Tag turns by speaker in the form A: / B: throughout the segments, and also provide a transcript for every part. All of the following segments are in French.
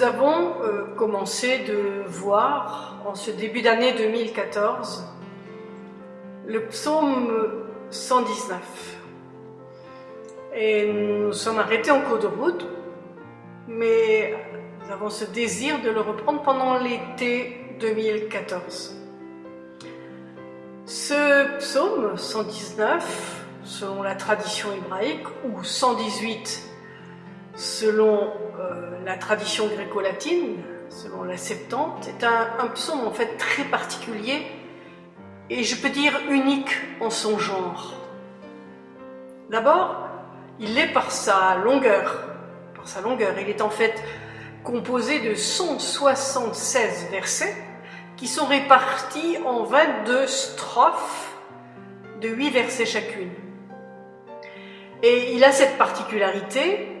A: Nous avons euh, commencé de voir en ce début d'année 2014 le psaume 119. Et nous sommes arrêtés en cours de route, mais nous avons ce désir de le reprendre pendant l'été 2014. Ce psaume 119, selon la tradition hébraïque, ou 118 selon euh, la tradition gréco-latine, selon la Septante, est un, psaume en fait très particulier et je peux dire unique en son genre. D'abord, il est par sa longueur, par sa longueur, il est en fait composé de 176 versets qui sont répartis en 22 strophes de 8 versets chacune. Et il a cette particularité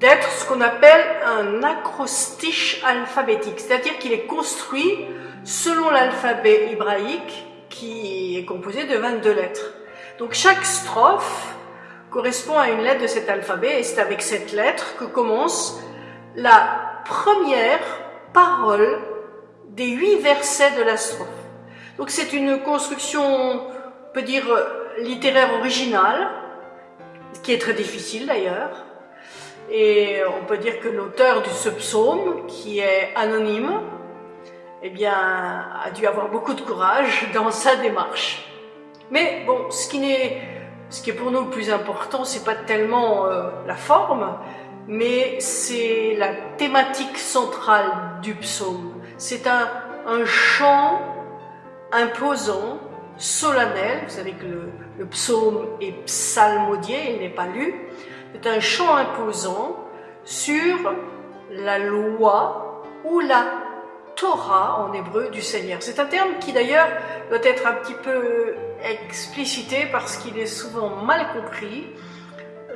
A: d'être ce qu'on appelle un acrostiche alphabétique, c'est-à-dire qu'il est construit selon l'alphabet hébraïque qui est composé de 22 lettres. Donc chaque strophe correspond à une lettre de cet alphabet et c'est avec cette lettre que commence la première parole des huit versets de la strophe. Donc c'est une construction, on peut dire, littéraire originale, qui est très difficile d'ailleurs. Et on peut dire que l'auteur de ce psaume, qui est anonyme, eh bien, a dû avoir beaucoup de courage dans sa démarche. Mais bon, ce qui, est, pour nous le plus important, c'est pas tellement euh, la forme, mais c'est la thématique centrale du psaume. C'est un, un, chant imposant, solennel. Vous savez que le, le psaume est psalmodié, il n'est pas lu. C'est un chant imposant sur la loi ou la Torah en hébreu du Seigneur. C'est un terme qui d'ailleurs doit être un petit peu explicité parce qu'il est souvent mal compris.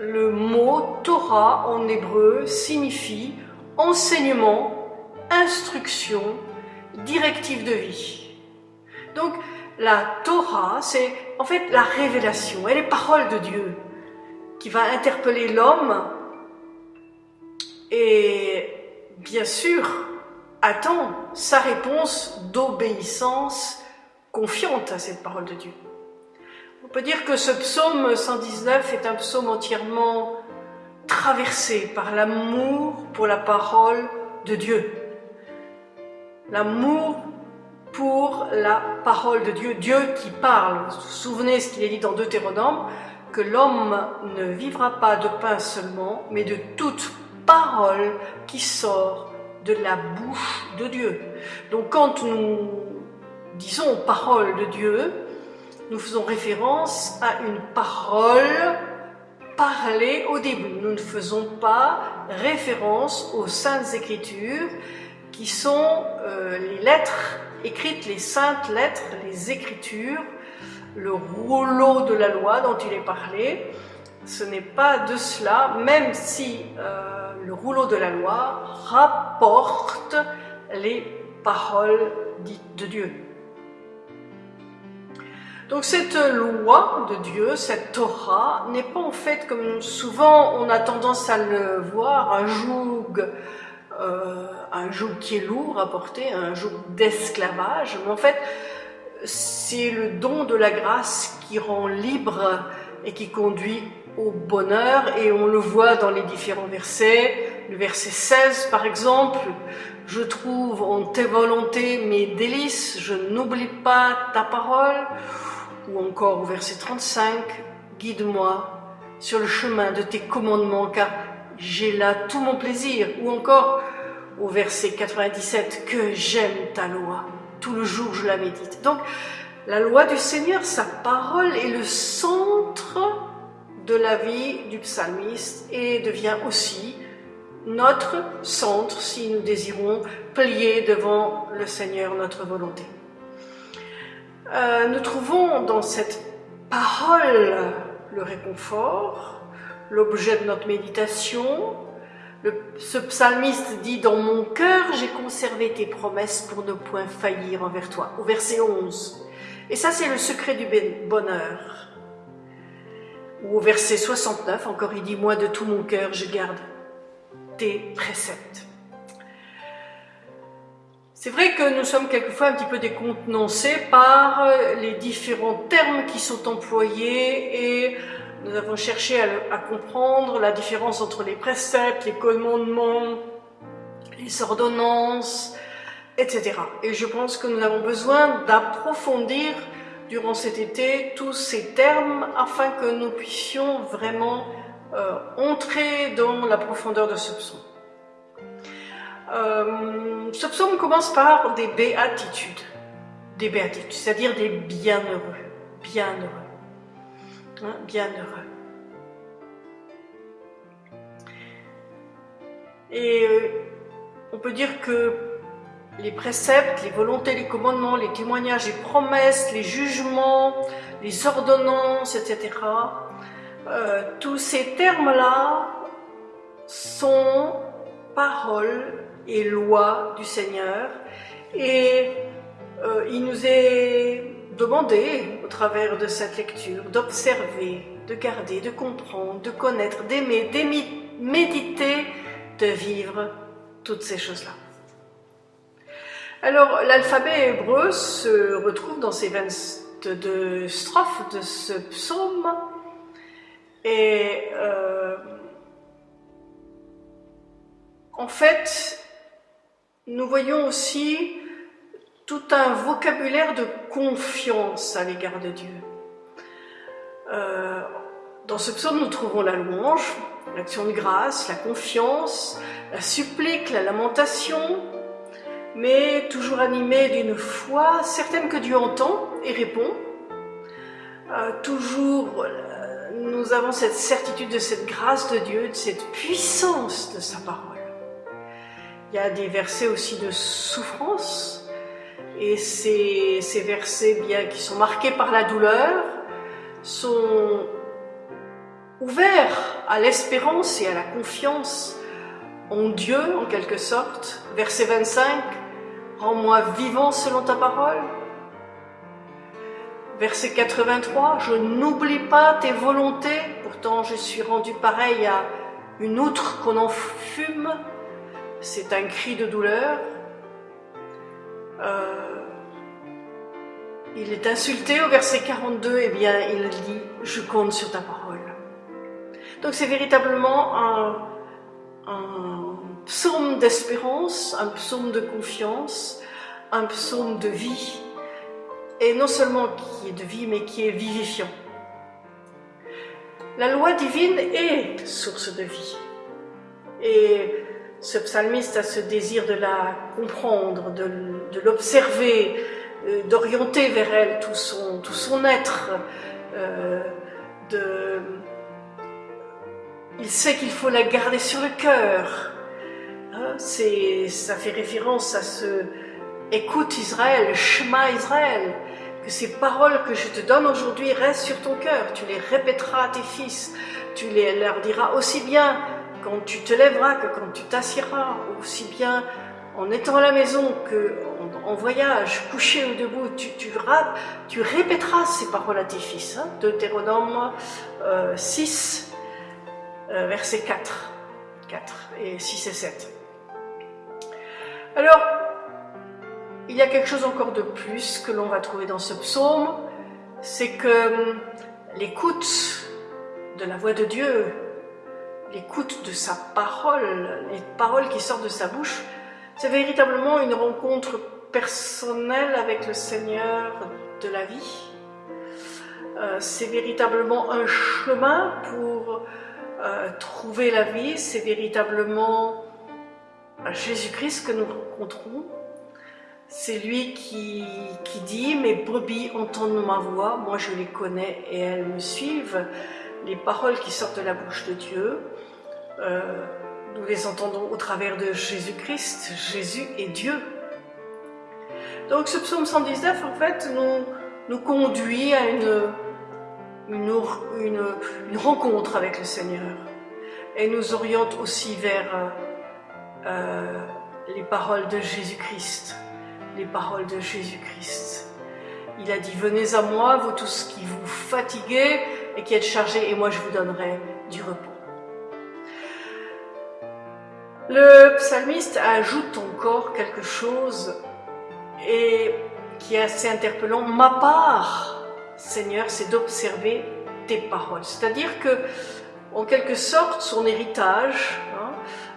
A: Le mot Torah en hébreu signifie enseignement, instruction, directive de vie. Donc la Torah, c'est en fait la révélation, elle est parole de Dieu qui va interpeller l'homme et bien sûr attend sa réponse d'obéissance confiante à cette parole de Dieu. On peut dire que ce psaume 119 est un psaume entièrement traversé par l'amour pour la parole de Dieu. L'amour pour la parole de Dieu, Dieu qui parle. Vous vous souvenez ce qu'il est dit dans Deutéronome, que l'homme ne vivra pas de pain seulement, mais de toute parole qui sort de la bouche de Dieu. Donc quand nous disons parole de Dieu, nous faisons référence à une parole parlée au début. Nous ne faisons pas référence aux saintes écritures qui sont euh, les lettres écrites, les saintes lettres, les écritures, le rouleau de la loi dont il est parlé. Ce n'est pas de cela, même si euh, le rouleau de la loi rapporte les paroles dites de Dieu. Donc cette loi de Dieu, cette Torah, n'est pas en fait, comme souvent on a tendance à le voir, un joug, euh, un joug qui est lourd à porter, un joug d'esclavage, mais en fait c'est le don de la grâce qui rend libre et qui conduit au bonheur et on le voit dans les différents versets. Le verset 16 par exemple, je trouve en tes volontés mes délices, je n'oublie pas ta parole. Ou encore au verset 35, guide-moi sur le chemin de tes commandements car j'ai là tout mon plaisir. Ou encore au verset 97, que j'aime ta loi, tout le jour je la médite. Donc la loi du Seigneur, sa parole est le centre de la vie du psalmiste et devient aussi notre centre si nous désirons plier devant le Seigneur notre volonté. Euh, nous trouvons dans cette parole le réconfort, l'objet de notre méditation. Ce psalmiste dit « Dans mon cœur, j'ai conservé tes promesses pour ne point faillir envers toi » au verset 11. Et ça, c'est le secret du bonheur. Ou au verset 69, encore il dit, moi de tout mon cœur, je garde tes préceptes. C'est vrai que nous sommes quelquefois un petit peu décontenancés par les différents termes qui sont employés et nous avons cherché à, comprendre la différence entre les préceptes, les commandements, les ordonnances, etc. Et je pense que nous avons besoin d'approfondir durant cet été tous ces termes afin que nous puissions vraiment euh, entrer dans la profondeur de ce psaume. Euh, ce psaume commence par des béatitudes, des béatitudes, c'est-à-dire des bienheureux, bienheureux, hein, bienheureux. Et euh, on peut dire que les préceptes, les volontés, les commandements, les témoignages, les promesses, les jugements, les ordonnances, etc. Euh, tous ces termes-là sont paroles et lois du Seigneur et euh, il nous est demandé au travers de cette lecture d'observer, de garder, de comprendre, de connaître, d'aimer, méditer, de vivre toutes ces choses-là. Alors, l'alphabet hébreu se retrouve dans ces 22 strophes de ce psaume et euh, en fait, nous voyons aussi tout un vocabulaire de confiance à l'égard de Dieu. Euh, dans ce psaume, nous trouvons la louange, l'action de grâce, la confiance, la supplique, la lamentation, mais toujours animé d'une foi certaine que Dieu entend et répond. Euh, toujours, euh, nous avons cette certitude de cette grâce de Dieu, de cette puissance de sa parole. Il y a des versets aussi de souffrance, et ces, versets bien qui sont marqués par la douleur sont ouverts à l'espérance et à la confiance en Dieu en quelque sorte. Verset 25, Rends-moi vivant selon ta parole. Verset 83, Je n'oublie pas tes volontés, pourtant je suis rendu pareil à une outre qu'on en fume. C'est un cri de douleur. Euh, il est insulté au verset 42, et eh bien il dit Je compte sur ta parole. Donc c'est véritablement un, un psaume d'espérance, un psaume de confiance, un psaume de vie, et non seulement qui est de vie, mais qui est vivifiant. La loi divine est source de vie. Et ce psalmiste a ce désir de la comprendre, de, l'observer, euh, d'orienter vers elle tout son, tout son être, euh, il sait qu'il faut la garder sur le cœur. Hein, ça fait référence à ce écoute Israël, Shema Israël, que ces paroles que je te donne aujourd'hui restent sur ton cœur. Tu les répéteras à tes fils. Tu les, leur diras aussi bien quand tu te lèveras que quand tu t'assieras, aussi bien en étant à la maison que en, voyage, couché ou debout, tu, tu, tu, répéteras ces paroles à tes fils. Hein, Deutéronome 6, euh, euh, verset 4, 4 et 6 et 7. Alors, il y a quelque chose encore de plus que l'on va trouver dans ce psaume, c'est que hum, l'écoute de la voix de Dieu, l'écoute de sa parole, les paroles qui sortent de sa bouche, c'est véritablement une rencontre personnelle avec le Seigneur de la vie. Euh, c'est véritablement un chemin pour euh, trouver la vie, c'est véritablement Jésus-Christ que nous rencontrons. C'est lui qui, qui, dit « Mes brebis entendent ma voix, moi je les connais et elles me suivent ». Les paroles qui sortent de la bouche de Dieu, euh, nous les entendons au travers de Jésus-Christ. Jésus est Dieu. Donc ce psaume 119, en fait, nous, nous conduit à une, une, rencontre avec le Seigneur et nous oriente aussi vers euh, les paroles de Jésus-Christ. Les paroles de Jésus-Christ. Il a dit, venez à moi, vous tous qui vous fatiguez et qui êtes chargés, et moi je vous donnerai du repos. Le psalmiste ajoute encore quelque chose et qui est assez interpellant. Ma part, Seigneur, c'est d'observer tes paroles. C'est-à-dire que, en quelque sorte, son héritage, hein,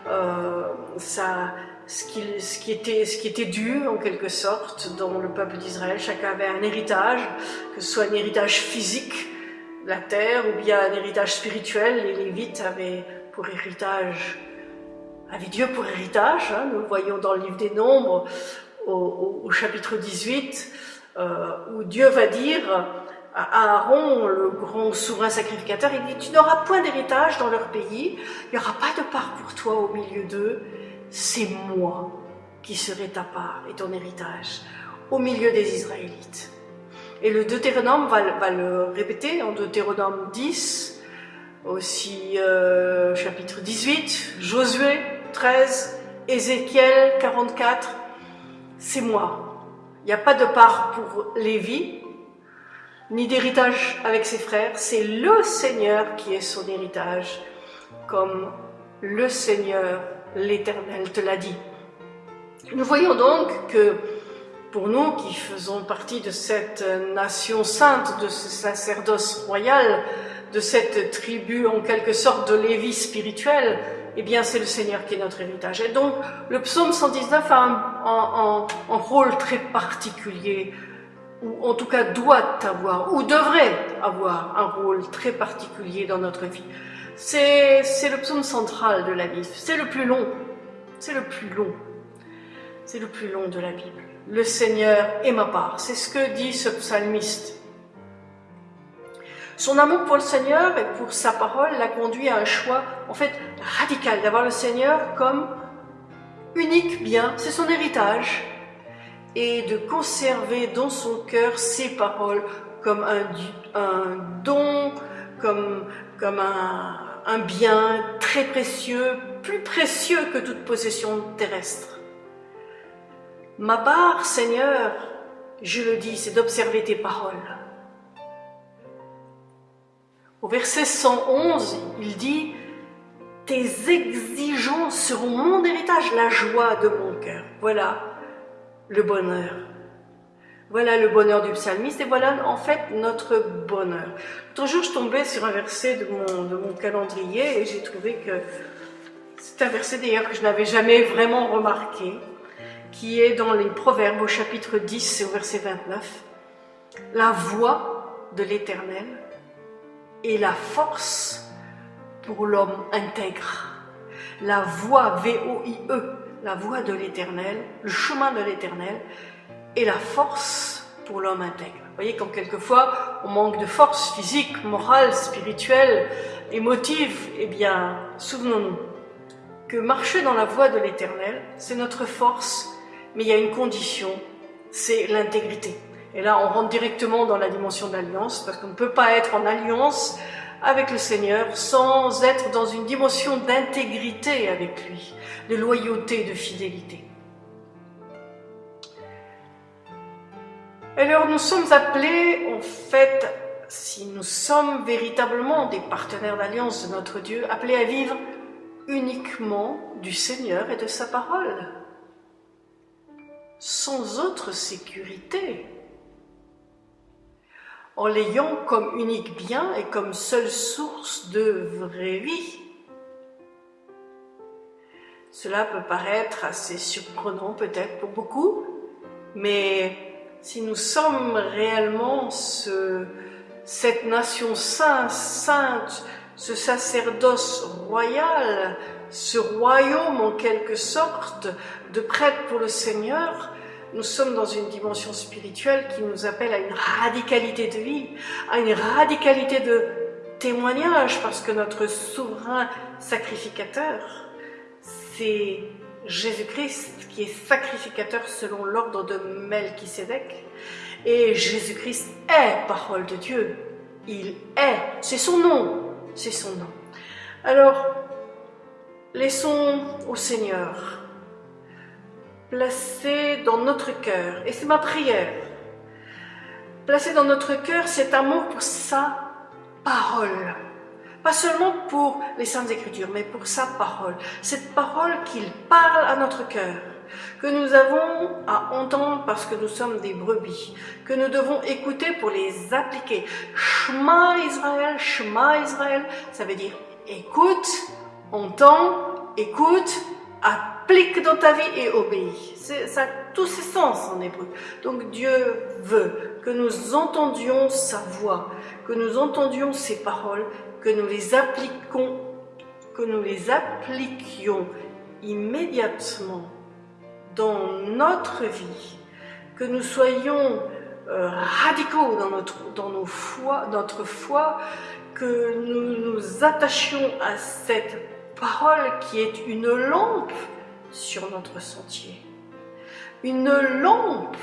A: euh, ça, ce qui, ce, qui était, ce qui était dû en quelque sorte dans le peuple d'Israël. Chacun avait un héritage, que ce soit un héritage physique, la terre, ou bien un héritage spirituel. Les Lévites avaient pour héritage, avaient Dieu pour héritage. Hein. nous le voyons dans le livre des Nombres, au, au, chapitre 18, euh, où Dieu va dire à Aaron, le grand souverain sacrificateur, il dit, tu n'auras point d'héritage dans leur pays, il n'y aura pas de part pour toi au milieu d'eux, c'est moi qui serai ta part et ton héritage au milieu des Israélites. Et le Deutéronome va, le répéter en Deutéronome 10, aussi euh, chapitre 18, Josué 13, Ézéchiel 44, c'est moi. Il n'y a pas de part pour Lévi, ni d'héritage avec ses frères, c'est le Seigneur qui est son héritage, comme le Seigneur l'Éternel te l'a dit. Nous voyons donc que pour nous qui faisons partie de cette nation sainte, de ce sacerdoce royal, de cette tribu en quelque sorte de Lévi spirituel, eh bien c'est le Seigneur qui est notre héritage. Et donc le psaume 119 a un, un rôle très particulier, ou en tout cas doit avoir, ou devrait avoir un rôle très particulier dans notre vie. C'est le psaume central de la Bible. C'est le plus long. C'est le plus long. C'est le plus long de la Bible. Le Seigneur est ma part. C'est ce que dit ce psalmiste. Son amour pour le Seigneur et pour sa parole l'a conduit à un choix, en fait, radical, d'avoir le Seigneur comme unique bien, c'est son héritage, et de conserver dans son cœur ses paroles comme un, don, comme, comme un, un bien très précieux, plus précieux que toute possession terrestre. Ma part, Seigneur, je le dis, c'est d'observer tes paroles. Au verset 111, il dit, Tes exigences seront mon héritage, la joie de mon cœur. Voilà le bonheur. Voilà le bonheur du psalmiste et voilà en fait notre bonheur. L'autre jour, je tombais sur un verset de mon, de mon calendrier et j'ai trouvé que c'est un verset d'ailleurs que je n'avais jamais vraiment remarqué, qui est dans les Proverbes au chapitre 10 et au verset 29. La voix de l'Éternel est la force pour l'homme intègre. La voix, V-O-I-E, la voix de l'Éternel, le chemin de l'Éternel, et la force pour l'homme intègre. Vous voyez, quand quelquefois on manque de force physique, morale, spirituelle, émotive, eh bien, souvenons-nous que marcher dans la voie de l'éternel, c'est notre force, mais il y a une condition, c'est l'intégrité. Et là, on rentre directement dans la dimension d'alliance, parce qu'on ne peut pas être en alliance avec le Seigneur sans être dans une dimension d'intégrité avec lui, de loyauté, de fidélité. Alors nous sommes appelés, en fait, si nous sommes véritablement des partenaires d'alliance de notre Dieu, appelés à vivre uniquement du Seigneur et de sa parole, sans autre sécurité, en l'ayant comme unique bien et comme seule source de vraie vie. Cela peut paraître assez surprenant peut-être pour beaucoup, mais si nous sommes réellement ce, cette nation sainte, sainte, ce sacerdoce royal, ce royaume en quelque sorte de prêtre pour le Seigneur, nous sommes dans une dimension spirituelle qui nous appelle à une radicalité de vie, à une radicalité de témoignage, parce que notre souverain sacrificateur, c'est Jésus-Christ qui est sacrificateur selon l'ordre de Melchisédek. Et Jésus-Christ est parole de Dieu. Il est. C'est son nom. C'est son nom. Alors, laissons au Seigneur placer dans notre cœur, et c'est ma prière, placer dans notre cœur cet amour pour sa parole pas seulement pour les Saintes Écritures, mais pour sa parole. Cette parole qu'il parle à notre cœur. que nous avons à entendre parce que nous sommes des brebis, que nous devons écouter pour les appliquer. Shema Israël, Shema Israël, ça veut dire écoute, entends, écoute, applique dans ta vie et obéis. Ça a tous ses sens en hébreu. Donc Dieu veut que nous entendions sa voix, que nous entendions ses paroles, que nous les que nous les appliquions immédiatement dans notre vie, que nous soyons euh, radicaux dans notre, dans nos notre foi, que nous nous attachions à cette parole qui est une lampe sur notre sentier, une lampe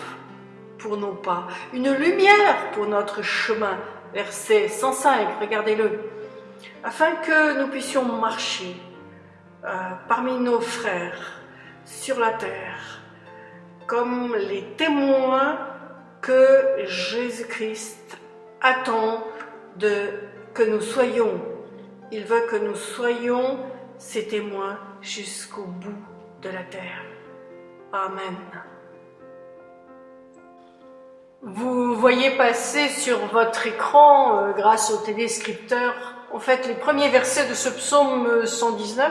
A: pour nos pas, une lumière pour notre chemin. Verset 105, regardez-le. Afin que nous puissions marcher euh, parmi nos frères sur la terre comme les témoins que Jésus-Christ attend de que nous soyons. Il veut que nous soyons ses témoins jusqu'au bout de la terre. Amen. Vous voyez passer sur votre écran, euh, grâce au téléscripteur, en fait les premiers versets de ce psaume 119,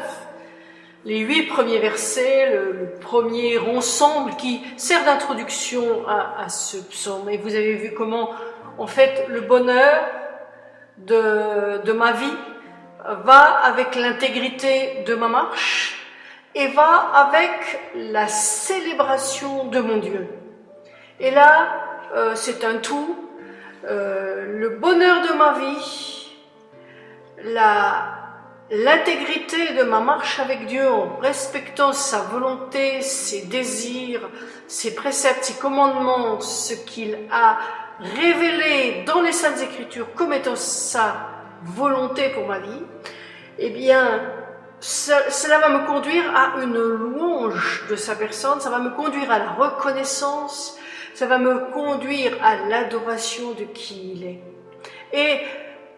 A: les huit premiers versets, le, premier ensemble qui sert d'introduction à, ce psaume. Et vous avez vu comment, en fait, le bonheur de ma vie va avec l'intégrité de ma marche et va avec la célébration de mon Dieu. Et là, euh, c'est un tout. Euh, le bonheur de ma vie, l'intégrité de ma marche avec Dieu en respectant sa volonté, ses désirs, ses préceptes, ses commandements, ce qu'il a révélé dans les Saintes Écritures comme étant sa volonté pour ma vie, eh bien, cela va me conduire à une louange de sa personne, ça va me conduire à la reconnaissance, ça va me conduire à l'adoration de qui il est. Et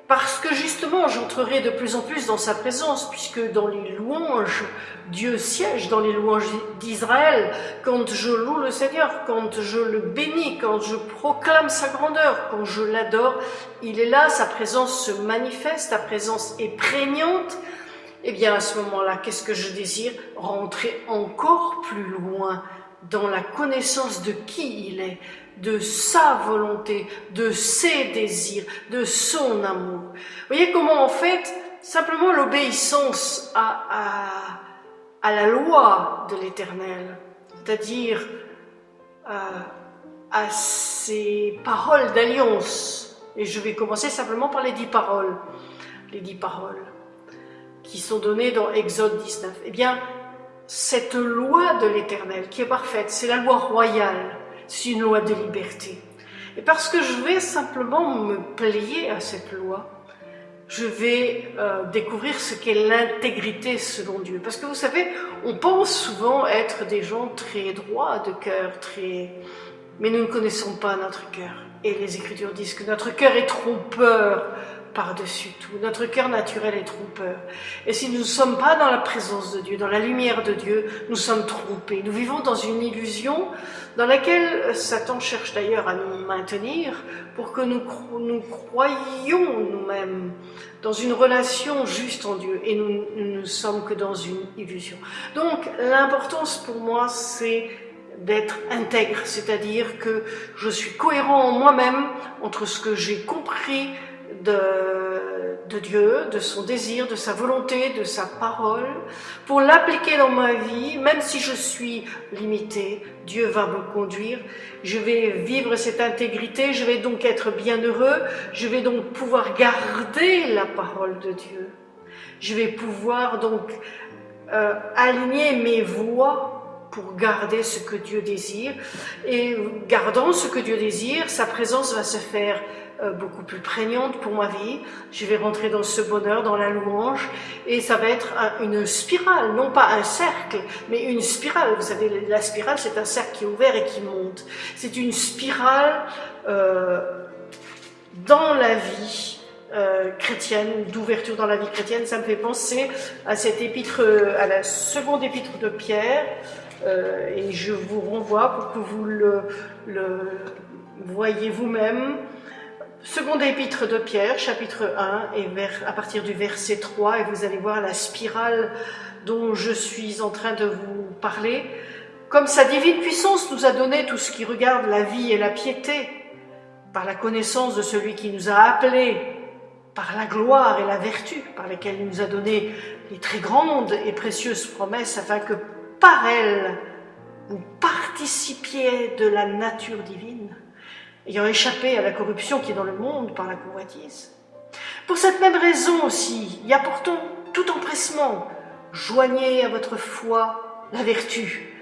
A: parce que justement j'entrerai de plus en plus dans sa présence, puisque dans les louanges, Dieu siège dans les louanges d'Israël, quand je loue le Seigneur, quand je le bénis, quand je proclame sa grandeur, quand je l'adore, il est là, sa présence se manifeste, sa présence est prégnante, eh bien à ce moment-là, qu'est-ce que je désire Rentrer encore plus loin dans la connaissance de qui il est, de sa volonté, de ses désirs, de son amour. Vous voyez comment en fait, simplement l'obéissance à, la loi de l'éternel, c'est-à-dire euh, à ses paroles d'alliance, et je vais commencer simplement par les dix paroles, les dix paroles qui sont données dans Exode 19. Eh bien, cette loi de l'éternel qui est parfaite, c'est la loi royale, c'est une loi de liberté. Et parce que je vais simplement me plier à cette loi, je vais euh, découvrir ce qu'est l'intégrité selon Dieu. Parce que vous savez, on pense souvent être des gens très droits de cœur, très... mais nous ne connaissons pas notre cœur. Et les Écritures disent que notre cœur est trompeur par-dessus tout. Notre cœur naturel est trompeur. Et si nous ne sommes pas dans la présence de Dieu, dans la lumière de Dieu, nous sommes trompés. Nous vivons dans une illusion dans laquelle Satan cherche d'ailleurs à nous maintenir pour que nous, nous croyions nous-mêmes dans une relation juste en Dieu. Et nous ne sommes que dans une illusion. Donc l'importance pour moi, c'est d'être intègre, c'est-à-dire que je suis cohérent en moi-même entre ce que j'ai compris de, Dieu, de son désir, de sa volonté, de sa parole, pour l'appliquer dans ma vie, même si je suis limité, Dieu va me conduire, je vais vivre cette intégrité, je vais donc être bienheureux, je vais donc pouvoir garder la parole de Dieu. Je vais pouvoir donc euh, aligner mes voies pour garder ce que Dieu désire. Et gardant ce que Dieu désire, sa présence va se faire euh, beaucoup plus prégnante pour ma vie. Je vais rentrer dans ce bonheur, dans la louange, et ça va être une spirale, non pas un cercle, mais une spirale. Vous savez, la spirale, c'est un cercle qui est ouvert et qui monte. C'est une spirale euh, dans la vie euh, chrétienne, d'ouverture dans la vie chrétienne. Ça me fait penser à cette épître, à la seconde épître de Pierre, euh, et je vous renvoie pour que vous le, voyez vous-même. Seconde épître de Pierre, chapitre 1, et à partir du verset 3, et vous allez voir la spirale dont je suis en train de vous parler. Comme sa divine puissance nous a donné tout ce qui regarde la vie et la piété, par la connaissance de celui qui nous a appelés, par la gloire et la vertu, par lesquelles il nous a donné les très grandes et précieuses promesses, afin que par elles, vous participiez de la nature divine, ayant échappé à la corruption qui est dans le monde par la convoitise. Pour cette même raison aussi, y apportons tout empressement, joignez à votre foi la vertu,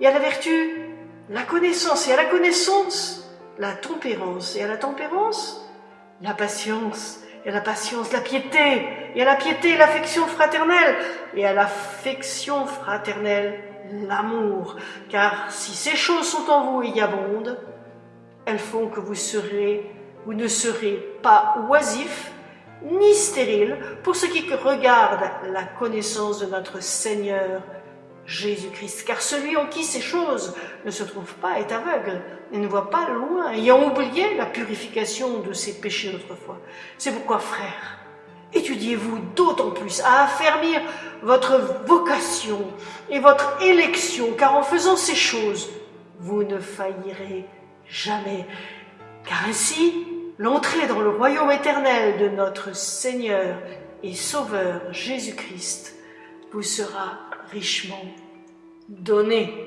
A: et à la vertu la connaissance, et à la connaissance la tempérance, et à la tempérance la patience, et à la patience la piété, et à la piété l'affection fraternelle, et à l'affection fraternelle l'amour, car si ces choses sont en vous et y abondent, elles font que vous serez, vous ne serez pas oisifs ni stériles pour ce qui regarde la connaissance de notre Seigneur Jésus-Christ. Car celui en qui ces choses ne se trouvent pas est aveugle et ne voit pas loin, ayant oublié la purification de ses péchés autrefois. C'est pourquoi, frères, étudiez-vous d'autant plus à affermir votre vocation et votre élection, car en faisant ces choses, vous ne faillirez jamais. Car ainsi, l'entrée dans le royaume éternel de notre Seigneur et Sauveur Jésus-Christ vous sera richement donnée.